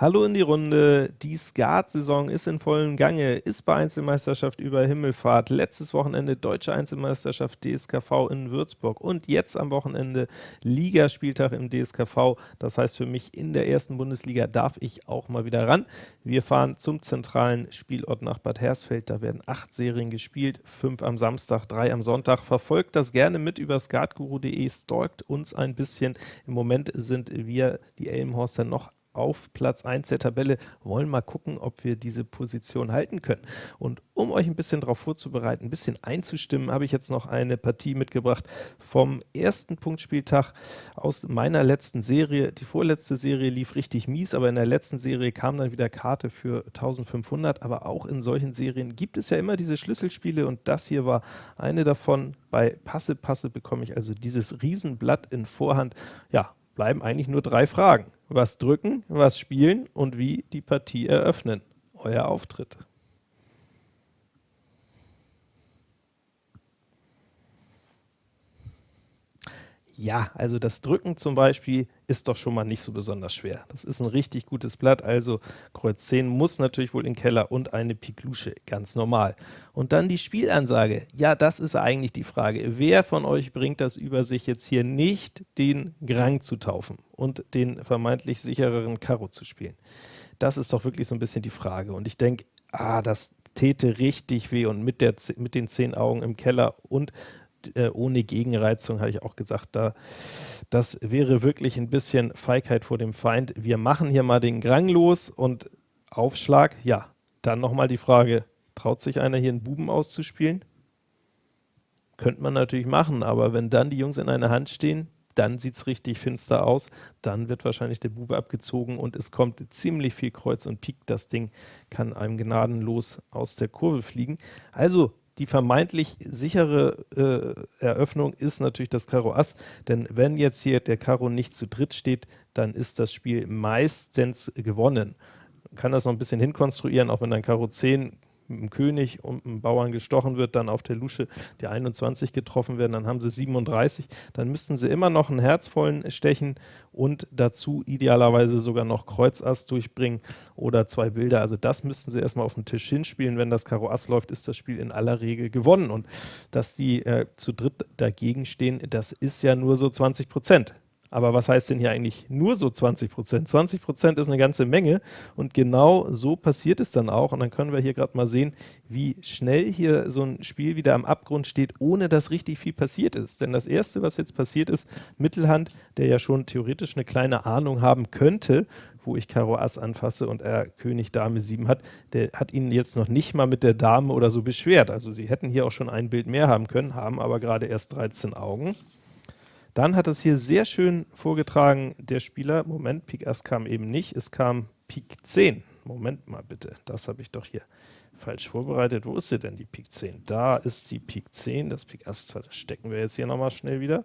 Hallo in die Runde. Die Skat-Saison ist in vollem Gange, ist bei Einzelmeisterschaft über Himmelfahrt, letztes Wochenende Deutsche Einzelmeisterschaft DSKV in Würzburg und jetzt am Wochenende Ligaspieltag im DSKV. Das heißt für mich, in der ersten Bundesliga darf ich auch mal wieder ran. Wir fahren zum zentralen Spielort nach Bad Hersfeld. Da werden acht Serien gespielt, fünf am Samstag, drei am Sonntag. Verfolgt das gerne mit über skatguru.de, stalkt uns ein bisschen. Im Moment sind wir, die Elmhorster, noch auf Platz 1 der Tabelle, wollen mal gucken, ob wir diese Position halten können. Und um euch ein bisschen darauf vorzubereiten, ein bisschen einzustimmen, habe ich jetzt noch eine Partie mitgebracht vom ersten Punktspieltag aus meiner letzten Serie. Die vorletzte Serie lief richtig mies, aber in der letzten Serie kam dann wieder Karte für 1500, aber auch in solchen Serien gibt es ja immer diese Schlüsselspiele und das hier war eine davon. Bei Passe Passe bekomme ich also dieses Riesenblatt in Vorhand. Ja, bleiben eigentlich nur drei Fragen was drücken, was spielen und wie die Partie eröffnen. Euer Auftritt. Ja, also das Drücken zum Beispiel ist doch schon mal nicht so besonders schwer. Das ist ein richtig gutes Blatt, also Kreuz 10 muss natürlich wohl in den Keller und eine Pik Lusche, ganz normal. Und dann die Spielansage. Ja, das ist eigentlich die Frage. Wer von euch bringt das über sich jetzt hier nicht, den Grang zu taufen und den vermeintlich sichereren Karo zu spielen? Das ist doch wirklich so ein bisschen die Frage. Und ich denke, ah, das täte richtig weh und mit, der, mit den zehn Augen im Keller und äh, ohne Gegenreizung, habe ich auch gesagt, da, das wäre wirklich ein bisschen Feigheit vor dem Feind. Wir machen hier mal den Grang los und Aufschlag, ja, dann nochmal die Frage, traut sich einer hier einen Buben auszuspielen? Könnte man natürlich machen, aber wenn dann die Jungs in einer Hand stehen, dann sieht es richtig finster aus, dann wird wahrscheinlich der Bube abgezogen und es kommt ziemlich viel Kreuz und Pik, das Ding kann einem gnadenlos aus der Kurve fliegen. Also die vermeintlich sichere äh, Eröffnung ist natürlich das Karo Ass, denn wenn jetzt hier der Karo nicht zu dritt steht, dann ist das Spiel meistens gewonnen. Man kann das noch ein bisschen hinkonstruieren, auch wenn ein Karo 10 mit dem König und einem Bauern gestochen wird, dann auf der Lusche die 21 getroffen werden, dann haben sie 37, dann müssten sie immer noch einen herzvollen stechen und dazu idealerweise sogar noch Kreuz Ass durchbringen oder zwei Bilder, also das müssten sie erstmal auf den Tisch hinspielen, wenn das Karo Ass läuft, ist das Spiel in aller Regel gewonnen. Und dass die äh, zu dritt dagegen stehen, das ist ja nur so 20 Prozent. Aber was heißt denn hier eigentlich nur so 20 Prozent? 20 Prozent ist eine ganze Menge und genau so passiert es dann auch. Und dann können wir hier gerade mal sehen, wie schnell hier so ein Spiel wieder am Abgrund steht, ohne dass richtig viel passiert ist. Denn das Erste, was jetzt passiert ist, Mittelhand, der ja schon theoretisch eine kleine Ahnung haben könnte, wo ich Karo Ass anfasse und er König Dame 7 hat, der hat ihn jetzt noch nicht mal mit der Dame oder so beschwert. Also sie hätten hier auch schon ein Bild mehr haben können, haben aber gerade erst 13 Augen. Dann hat es hier sehr schön vorgetragen, der Spieler, Moment, Pik Ass kam eben nicht, es kam Pik 10. Moment mal bitte, das habe ich doch hier falsch vorbereitet. Wo ist sie denn, die Pik 10? Da ist die Pik 10, das Pik Ass verstecken wir jetzt hier nochmal schnell wieder.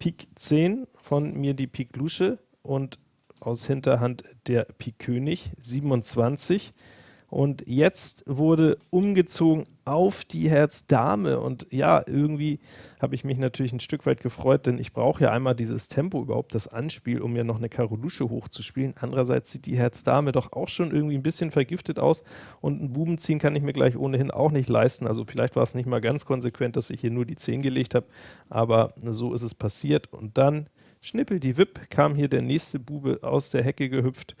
Pik 10, von mir die Pik Lusche und aus Hinterhand der Pik König, 27. Und jetzt wurde umgezogen auf die Herz-Dame. Und ja, irgendwie habe ich mich natürlich ein Stück weit gefreut, denn ich brauche ja einmal dieses Tempo überhaupt, das Anspiel, um mir noch eine Karolusche hochzuspielen. Andererseits sieht die Herz-Dame doch auch schon irgendwie ein bisschen vergiftet aus. Und ein Buben ziehen kann ich mir gleich ohnehin auch nicht leisten, also vielleicht war es nicht mal ganz konsequent, dass ich hier nur die 10 gelegt habe, aber so ist es passiert. Und dann schnippel die Wipp, kam hier der nächste Bube aus der Hecke gehüpft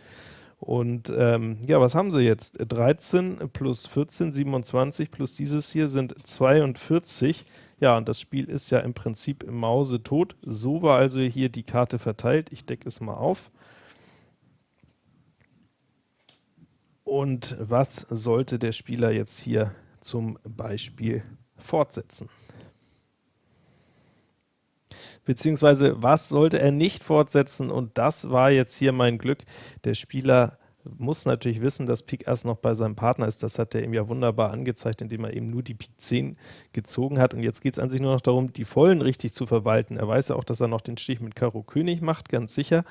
und ähm, ja, was haben sie jetzt? 13 plus 14, 27 plus dieses hier sind 42. Ja, und das Spiel ist ja im Prinzip im Mause tot. So war also hier die Karte verteilt. Ich decke es mal auf. Und was sollte der Spieler jetzt hier zum Beispiel fortsetzen? Beziehungsweise was sollte er nicht fortsetzen und das war jetzt hier mein Glück. Der Spieler muss natürlich wissen, dass Pik Ass noch bei seinem Partner ist. Das hat er ihm ja wunderbar angezeigt, indem er eben nur die Pik 10 gezogen hat. Und jetzt geht es an sich nur noch darum, die Vollen richtig zu verwalten. Er weiß ja auch, dass er noch den Stich mit Karo König macht, ganz sicher.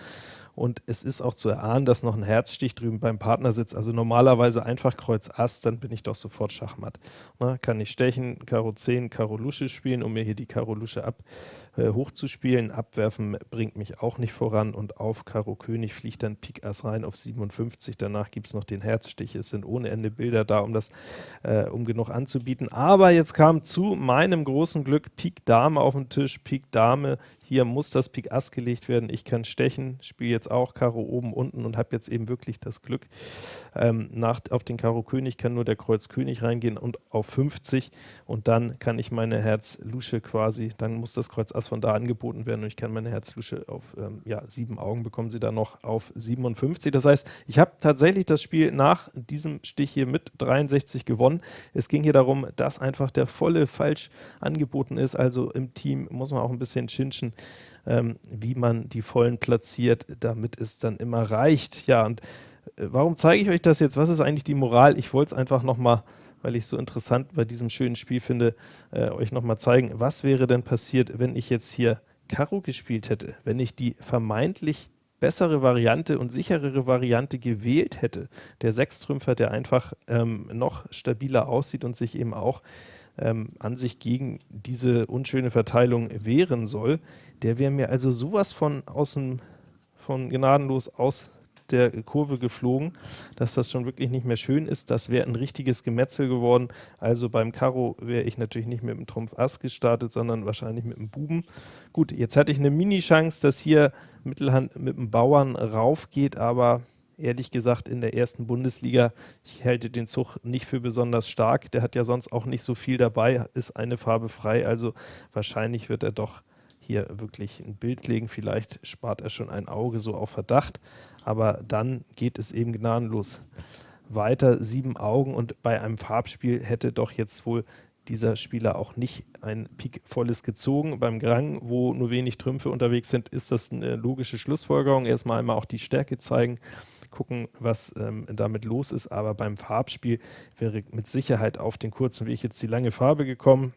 Und es ist auch zu erahnen, dass noch ein Herzstich drüben beim Partner sitzt. Also normalerweise einfach Kreuz Ass, dann bin ich doch sofort Schachmatt. Na, kann ich stechen, Karo 10, Karo Lusche spielen, um mir hier die Karo Lusche ab äh, hochzuspielen. Abwerfen bringt mich auch nicht voran und auf Karo König fliegt dann Pik Ass rein auf 57. Danach gibt es noch den Herzstich. Es sind ohne Ende Bilder da, um das äh, um genug anzubieten. Aber jetzt kam zu meinem großen Glück Pik Dame auf den Tisch. Pik Dame hier muss das Pik Ass gelegt werden, ich kann stechen, spiele jetzt auch Karo oben, unten und habe jetzt eben wirklich das Glück. Ähm, nach, auf den Karo König kann nur der Kreuz König reingehen und auf 50 und dann kann ich meine Herz Lusche quasi, dann muss das Kreuz Ass von da angeboten werden und ich kann meine Herz Lusche auf ähm, ja, sieben Augen bekommen sie dann noch auf 57. Das heißt, ich habe tatsächlich das Spiel nach diesem Stich hier mit 63 gewonnen. Es ging hier darum, dass einfach der volle falsch angeboten ist, also im Team muss man auch ein bisschen chinchen, ähm, wie man die Vollen platziert, damit es dann immer reicht. Ja, und äh, warum zeige ich euch das jetzt? Was ist eigentlich die Moral? Ich wollte es einfach nochmal, weil ich es so interessant bei diesem schönen Spiel finde, äh, euch nochmal zeigen. Was wäre denn passiert, wenn ich jetzt hier Karo gespielt hätte? Wenn ich die vermeintlich bessere Variante und sicherere Variante gewählt hätte. Der Sechstrümpfer, der einfach ähm, noch stabiler aussieht und sich eben auch ähm, an sich gegen diese unschöne Verteilung wehren soll, der wäre mir also sowas von außen von gnadenlos aus der Kurve geflogen, dass das schon wirklich nicht mehr schön ist. Das wäre ein richtiges Gemetzel geworden. Also beim Karo wäre ich natürlich nicht mit dem Trumpf Ass gestartet, sondern wahrscheinlich mit dem Buben. Gut, jetzt hatte ich eine Mini-Chance, dass hier Mittelhand mit dem Bauern rauf geht, aber ehrlich gesagt in der ersten Bundesliga. Ich halte den Zug nicht für besonders stark. Der hat ja sonst auch nicht so viel dabei, ist eine Farbe frei, also wahrscheinlich wird er doch hier wirklich ein Bild legen. Vielleicht spart er schon ein Auge so auf Verdacht, aber dann geht es eben gnadenlos weiter. Sieben Augen und bei einem Farbspiel hätte doch jetzt wohl dieser Spieler auch nicht ein Pik volles gezogen. Beim Grang, wo nur wenig Trümpfe unterwegs sind, ist das eine logische Schlussfolgerung. Erstmal einmal auch die Stärke zeigen gucken, was ähm, damit los ist, aber beim Farbspiel wäre mit Sicherheit auf den kurzen Weg jetzt die lange Farbe gekommen.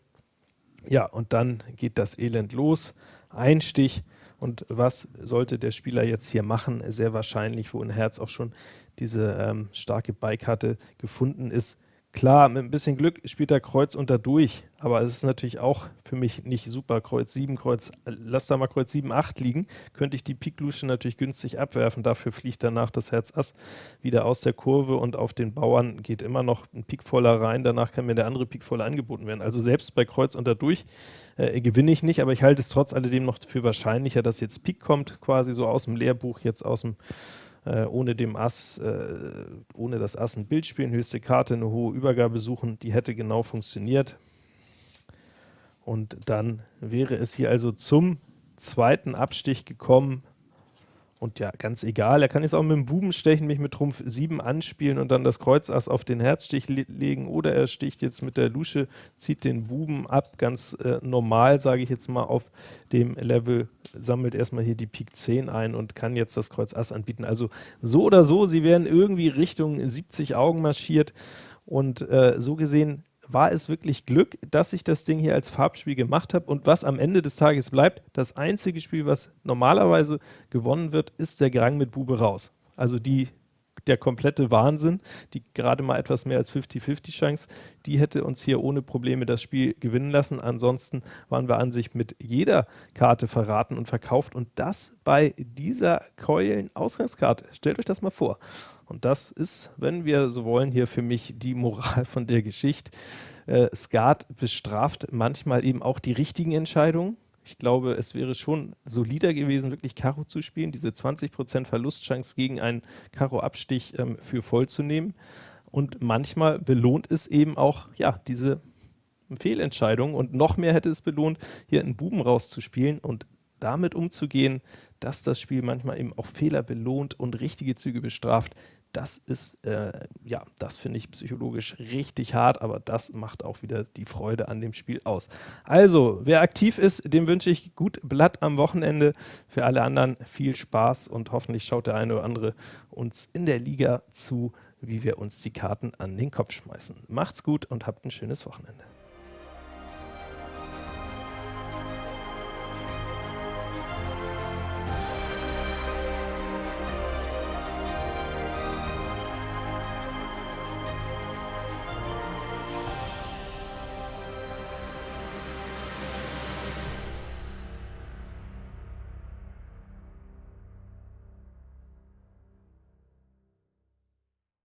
Ja, und dann geht das Elend los. Ein Stich. Und was sollte der Spieler jetzt hier machen? Sehr wahrscheinlich, wo ein Herz auch schon diese ähm, starke Beikarte gefunden ist, Klar, mit ein bisschen Glück spielt er Kreuz unter durch, aber es ist natürlich auch für mich nicht super. Kreuz 7, Kreuz, lass da mal Kreuz 7, 8 liegen, könnte ich die Pik-Lusche natürlich günstig abwerfen, dafür fliegt danach das Herz Ass wieder aus der Kurve und auf den Bauern geht immer noch ein Pik voller rein, danach kann mir der andere Pik voller angeboten werden. Also selbst bei Kreuz unter durch äh, gewinne ich nicht, aber ich halte es trotz alledem noch für wahrscheinlicher, dass jetzt Pik kommt, quasi so aus dem Lehrbuch, jetzt aus dem äh, ohne dem Ass, äh, ohne das Ass ein Bild spielen, höchste Karte, eine hohe Übergabe suchen, die hätte genau funktioniert. Und dann wäre es hier also zum zweiten Abstich gekommen, und ja, ganz egal, er kann jetzt auch mit dem Buben stechen, mich mit Trumpf 7 anspielen und dann das Kreuz Ass auf den Herzstich le legen, oder er sticht jetzt mit der Lusche, zieht den Buben ab, ganz äh, normal, sage ich jetzt mal, auf dem Level, sammelt erstmal hier die Pik 10 ein und kann jetzt das Kreuz Ass anbieten. Also so oder so, sie werden irgendwie Richtung 70 Augen marschiert. Und äh, so gesehen war es wirklich Glück, dass ich das Ding hier als Farbspiel gemacht habe und was am Ende des Tages bleibt, das einzige Spiel, was normalerweise gewonnen wird, ist der Grang mit Bube raus. Also die der komplette Wahnsinn, die gerade mal etwas mehr als 50-50 Chance, die hätte uns hier ohne Probleme das Spiel gewinnen lassen. Ansonsten waren wir an sich mit jeder Karte verraten und verkauft und das bei dieser Keulen-Ausgangskarte. Stellt euch das mal vor. Und das ist, wenn wir so wollen, hier für mich die Moral von der Geschichte. Äh, Skat bestraft manchmal eben auch die richtigen Entscheidungen. Ich glaube, es wäre schon solider gewesen, wirklich Karo zu spielen, diese 20% Verlustchance gegen einen Karo-Abstich ähm, für voll zu nehmen. Und manchmal belohnt es eben auch, ja, diese Fehlentscheidung und noch mehr hätte es belohnt, hier einen Buben rauszuspielen und damit umzugehen, dass das Spiel manchmal eben auch Fehler belohnt und richtige Züge bestraft, das ist, äh, ja, das finde ich psychologisch richtig hart, aber das macht auch wieder die Freude an dem Spiel aus. Also, wer aktiv ist, dem wünsche ich gut Blatt am Wochenende. Für alle anderen viel Spaß und hoffentlich schaut der eine oder andere uns in der Liga zu, wie wir uns die Karten an den Kopf schmeißen. Macht's gut und habt ein schönes Wochenende.